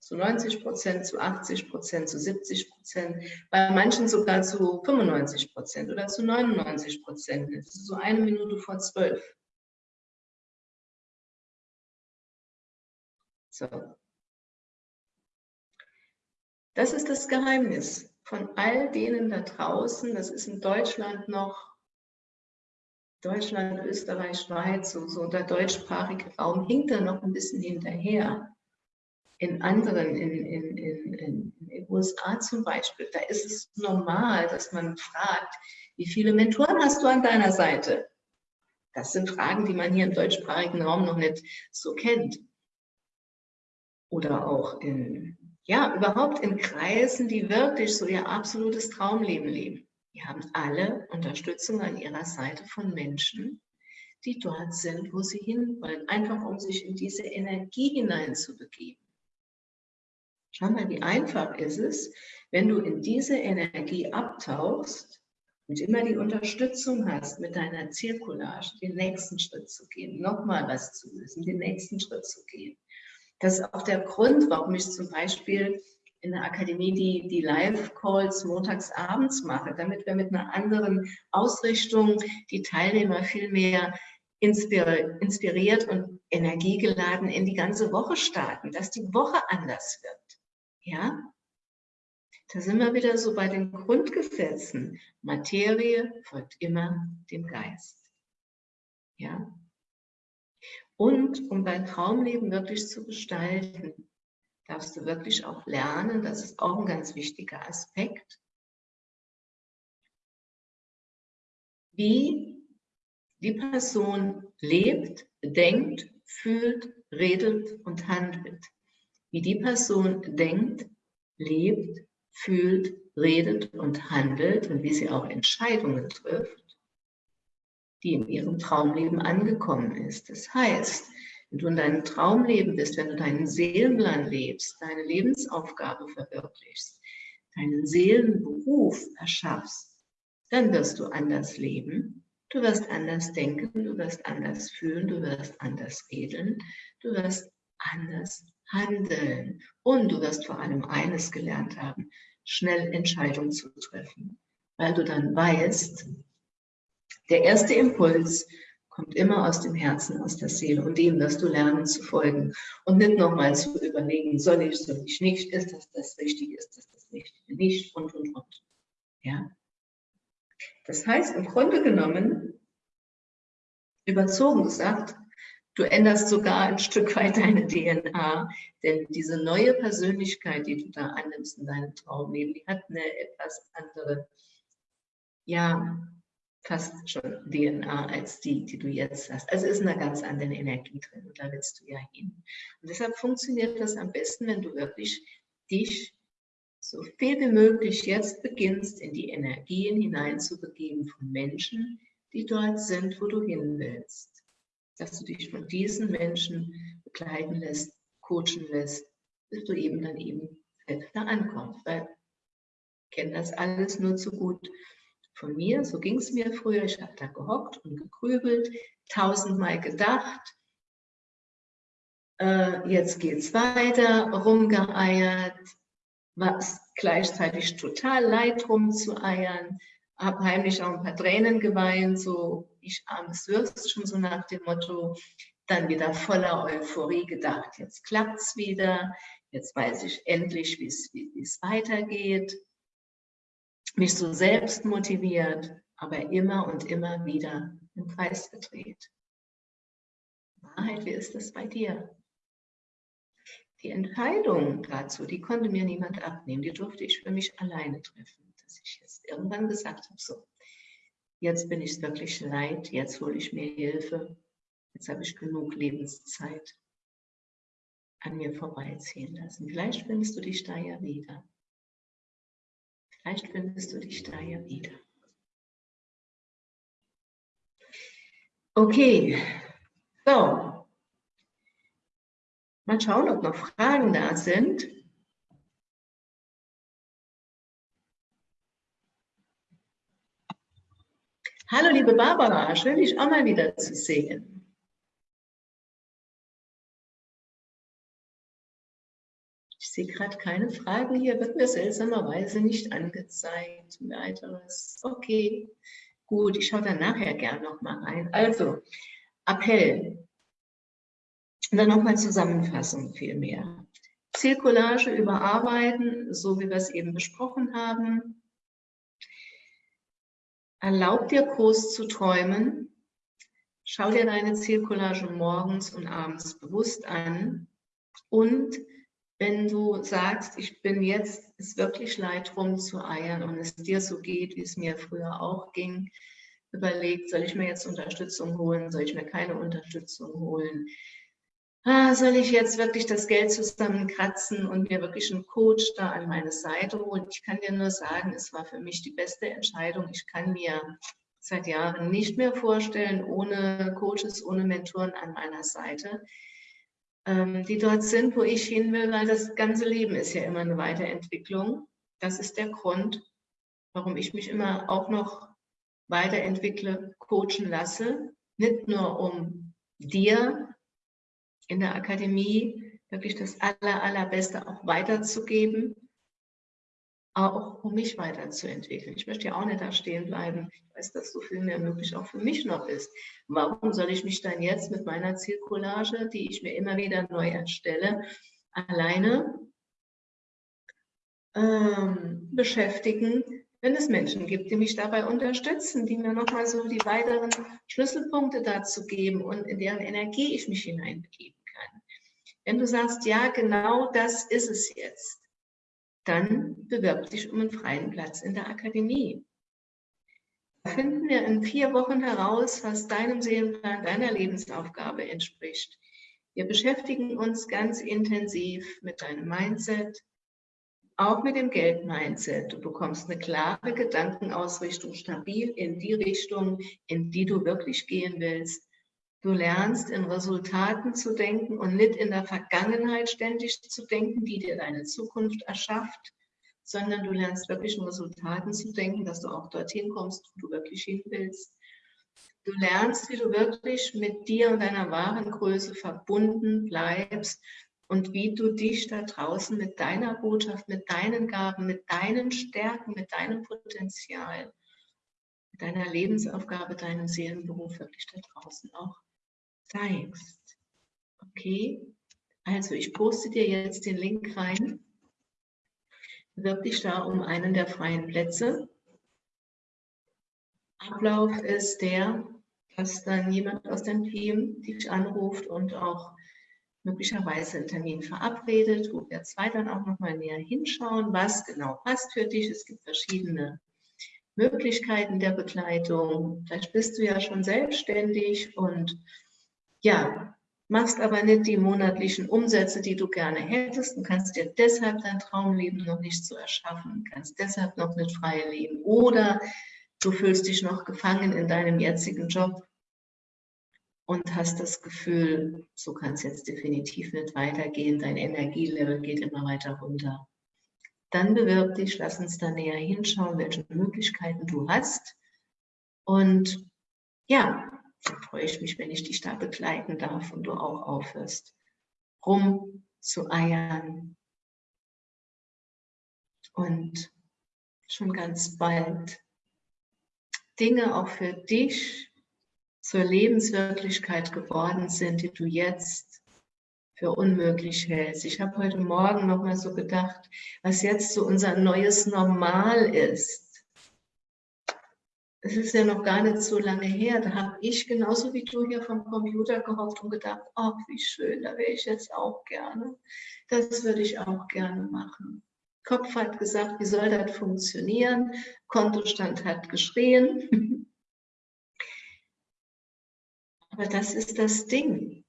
zu 90 Prozent, zu 80 Prozent, zu 70 Prozent, bei manchen sogar zu 95 Prozent oder zu 99 Prozent. Das ist so eine Minute vor zwölf. So. Das ist das Geheimnis von all denen da draußen. Das ist in Deutschland noch, Deutschland, Österreich, Schweiz, so, so der deutschsprachige Raum hinkt da noch ein bisschen hinterher in anderen, in, in, in, in, den USA zum Beispiel, da ist es normal, dass man fragt, wie viele Mentoren hast du an deiner Seite? Das sind Fragen, die man hier im deutschsprachigen Raum noch nicht so kennt. Oder auch in, ja, überhaupt in Kreisen, die wirklich so ihr absolutes Traumleben leben. Die haben alle Unterstützung an ihrer Seite von Menschen, die dort sind, wo sie hinwollen, einfach um sich in diese Energie hineinzubegeben. Schau mal, wie einfach ist es, wenn du in diese Energie abtauchst und immer die Unterstützung hast, mit deiner Zirkulage den nächsten Schritt zu gehen, nochmal was zu lösen, den nächsten Schritt zu gehen. Das ist auch der Grund, warum ich zum Beispiel in der Akademie die, die Live-Calls montags abends mache, damit wir mit einer anderen Ausrichtung die Teilnehmer viel mehr inspiriert und energiegeladen in die ganze Woche starten, dass die Woche anders wird. Ja? Da sind wir wieder so bei den Grundgesetzen. Materie folgt immer dem Geist. Ja? Und um dein Traumleben wirklich zu gestalten, darfst du wirklich auch lernen, das ist auch ein ganz wichtiger Aspekt, wie die Person lebt, denkt, fühlt, redet und handelt. Wie die Person denkt, lebt, fühlt, redet und handelt und wie sie auch Entscheidungen trifft, die in ihrem Traumleben angekommen ist. Das heißt, wenn du in deinem Traumleben bist, wenn du deinen Seelenplan lebst, deine Lebensaufgabe verwirklichst, deinen Seelenberuf erschaffst, dann wirst du anders leben, du wirst anders denken, du wirst anders fühlen, du wirst anders reden, du wirst anders handeln. Und du wirst vor allem eines gelernt haben, schnell Entscheidungen zu treffen, weil du dann weißt, der erste Impuls kommt immer aus dem Herzen, aus der Seele und dem wirst du lernen zu folgen und nicht nochmal zu überlegen, soll ich, soll ich nicht, ist das das Richtige, ist das das Richtige nicht und, und, und. Ja. Das heißt, im Grunde genommen, überzogen gesagt, Du änderst sogar ein Stück weit deine DNA, denn diese neue Persönlichkeit, die du da annimmst in deinem Traumleben, die hat eine etwas andere, ja, fast schon DNA als die, die du jetzt hast. Also ist eine ganz andere Energie drin und da willst du ja hin. Und deshalb funktioniert das am besten, wenn du wirklich dich so viel wie möglich jetzt beginnst, in die Energien hineinzubegeben von Menschen, die dort sind, wo du hin willst dass du dich von diesen Menschen begleiten lässt, coachen lässt, bis du eben dann eben selbst da ankommst. Weil ich kenne das alles nur zu gut von mir, so ging es mir früher. Ich habe da gehockt und gegrübelt, tausendmal gedacht, äh, jetzt geht's weiter, rumgeeiert, was gleichzeitig total leid rumzueiern, habe heimlich auch ein paar Tränen geweint, so ich armes Würst, schon so nach dem Motto, dann wieder voller Euphorie gedacht, jetzt klappt es wieder, jetzt weiß ich endlich, wie es weitergeht. Mich so selbst motiviert, aber immer und immer wieder im Kreis gedreht. Wahrheit, wie ist das bei dir? Die Entscheidung dazu, die konnte mir niemand abnehmen, die durfte ich für mich alleine treffen dass ich jetzt irgendwann gesagt habe, so, jetzt bin ich wirklich leid, jetzt hole ich mir Hilfe, jetzt habe ich genug Lebenszeit an mir vorbeiziehen lassen. Vielleicht findest du dich da ja wieder. Vielleicht findest du dich da ja wieder. Okay, so. Mal schauen, ob noch Fragen da sind. Hallo liebe Barbara, schön dich auch mal wieder zu sehen. Ich sehe gerade keine Fragen hier, wird mir seltsamerweise nicht angezeigt. Weiteres. Okay, gut, ich schaue dann nachher gern nochmal rein. Also, Appell. Und dann nochmal Zusammenfassung vielmehr. Zielcollage überarbeiten, so wie wir es eben besprochen haben. Erlaub dir groß zu träumen. Schau dir deine Zielcollage morgens und abends bewusst an. Und wenn du sagst, ich bin jetzt, ist wirklich leid rumzueiern und es dir so geht, wie es mir früher auch ging, überlegt, soll ich mir jetzt Unterstützung holen, soll ich mir keine Unterstützung holen? ah, soll ich jetzt wirklich das Geld zusammenkratzen und mir wirklich einen Coach da an meine Seite holen? Ich kann dir nur sagen, es war für mich die beste Entscheidung. Ich kann mir seit Jahren nicht mehr vorstellen, ohne Coaches, ohne Mentoren an meiner Seite, ähm, die dort sind, wo ich hin will, weil das ganze Leben ist ja immer eine Weiterentwicklung. Das ist der Grund, warum ich mich immer auch noch weiterentwickle, coachen lasse. Nicht nur um dir in der Akademie wirklich das aller, allerbeste auch weiterzugeben, auch um mich weiterzuentwickeln. Ich möchte ja auch nicht da stehen bleiben. Ich weiß, dass so viel mehr möglich auch für mich noch ist. Warum soll ich mich dann jetzt mit meiner Zielcollage, die ich mir immer wieder neu erstelle, alleine ähm, beschäftigen, wenn es Menschen gibt, die mich dabei unterstützen, die mir nochmal so die weiteren Schlüsselpunkte dazu geben und in deren Energie ich mich hineinbegeben kann. Wenn du sagst, ja, genau das ist es jetzt, dann bewirb dich um einen freien Platz in der Akademie. Da finden wir in vier Wochen heraus, was deinem Seelenplan, deiner Lebensaufgabe entspricht. Wir beschäftigen uns ganz intensiv mit deinem Mindset, auch mit dem Geld-Mindset. Du bekommst eine klare Gedankenausrichtung, stabil in die Richtung, in die du wirklich gehen willst. Du lernst in Resultaten zu denken und nicht in der Vergangenheit ständig zu denken, die dir deine Zukunft erschafft, sondern du lernst wirklich in Resultaten zu denken, dass du auch dorthin kommst, wo du wirklich hin willst. Du lernst, wie du wirklich mit dir und deiner wahren Größe verbunden bleibst und wie du dich da draußen mit deiner Botschaft, mit deinen Gaben, mit deinen Stärken, mit deinem Potenzial, mit deiner Lebensaufgabe, deinem Seelenberuf wirklich da draußen auch zeigst. Okay? Also ich poste dir jetzt den Link rein. Bewirb dich da um einen der freien Plätze. Ablauf ist der, dass dann jemand aus dem Team dich anruft und auch möglicherweise einen Termin verabredet, wo wir zwei dann auch nochmal näher hinschauen, was genau passt für dich. Es gibt verschiedene Möglichkeiten der Begleitung. Vielleicht bist du ja schon selbstständig und ja, machst aber nicht die monatlichen Umsätze, die du gerne hättest und kannst dir deshalb dein Traumleben noch nicht so erschaffen, kannst deshalb noch nicht frei leben oder du fühlst dich noch gefangen in deinem jetzigen Job und hast das Gefühl, so kann es jetzt definitiv nicht weitergehen, dein Energielevel geht immer weiter runter. Dann bewirb dich, lass uns da näher hinschauen, welche Möglichkeiten du hast. Und ja, da freue ich mich, wenn ich dich da begleiten darf und du auch aufhörst, rum zu eiern. Und schon ganz bald Dinge auch für dich zur Lebenswirklichkeit geworden sind, die du jetzt für unmöglich hältst. Ich habe heute Morgen noch mal so gedacht, was jetzt so unser neues Normal ist. Es ist ja noch gar nicht so lange her, da habe ich genauso wie du hier vom Computer gehofft und gedacht, ach, wie schön, da wäre ich jetzt auch gerne. Das würde ich auch gerne machen. Kopf hat gesagt, wie soll das funktionieren? Kontostand hat geschrien. (laughs) Aber das ist das Ding.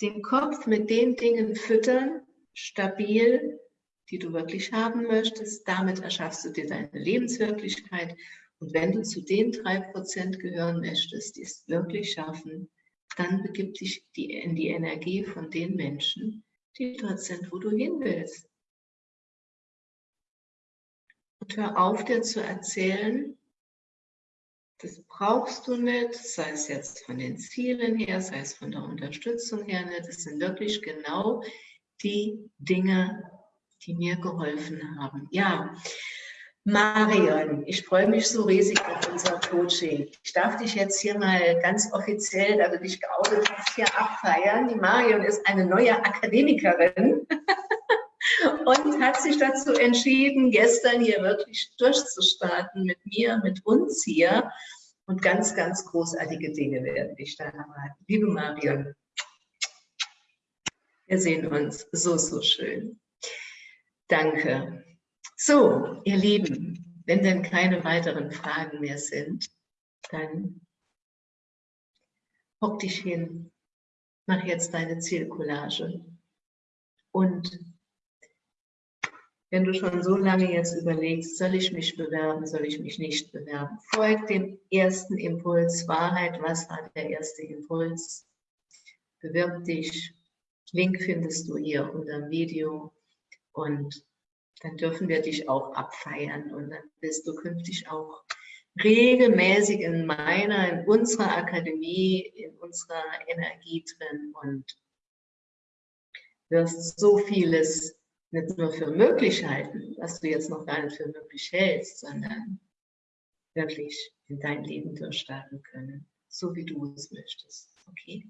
Den Kopf mit den Dingen füttern, stabil, die du wirklich haben möchtest. Damit erschaffst du dir deine Lebenswirklichkeit. Und wenn du zu den drei Prozent gehören möchtest, die es wirklich schaffen, dann begib dich in die Energie von den Menschen, die dort sind, wo du hin willst. Und hör auf, dir zu erzählen, das brauchst du nicht, sei es jetzt von den Zielen her, sei es von der Unterstützung her nicht. Das sind wirklich genau die Dinge, die mir geholfen haben. Ja, Marion, ich freue mich so riesig auf unser Coaching. Ich darf dich jetzt hier mal ganz offiziell, da du dich geoutet hast, hier abfeiern. Die Marion ist eine neue Akademikerin (laughs) und hat sich dazu entschieden, gestern hier wirklich durchzustarten mit mir, mit uns hier. Und ganz, ganz großartige Dinge werden dich da erwarten. Liebe Marion, wir sehen uns so, so schön. Danke. So, ihr Lieben, wenn denn keine weiteren Fragen mehr sind, dann hock dich hin, mach jetzt deine Zielcollage. Und wenn du schon so lange jetzt überlegst, soll ich mich bewerben, soll ich mich nicht bewerben, folg dem ersten Impuls, Wahrheit, was war der erste Impuls? Bewirb dich, Link findest du hier unter dem Video. Und dann dürfen wir dich auch abfeiern und dann bist du künftig auch regelmäßig in meiner, in unserer Akademie, in unserer Energie drin und wirst so vieles nicht nur für möglich halten, was du jetzt noch gar nicht für möglich hältst, sondern wirklich in dein Leben durchstarten können, so wie du es möchtest. Okay?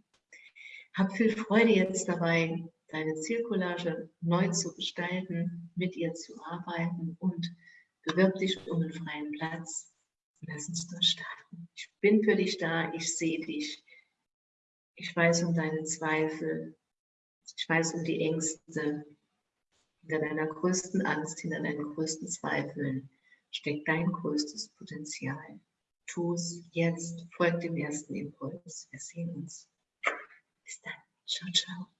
Hab viel Freude jetzt dabei, deine Zielcollage neu zu gestalten, mit ihr zu arbeiten und bewirb dich um einen freien Platz. Lass uns durchstarten. Ich bin für dich da, ich sehe dich. Ich weiß um deine Zweifel, ich weiß um die Ängste, hinter deiner größten Angst, hinter deinen größten Zweifeln steckt dein größtes Potenzial. Tu es jetzt, folg dem ersten Impuls. Wir sehen uns. Bis dann. Ciao, ciao.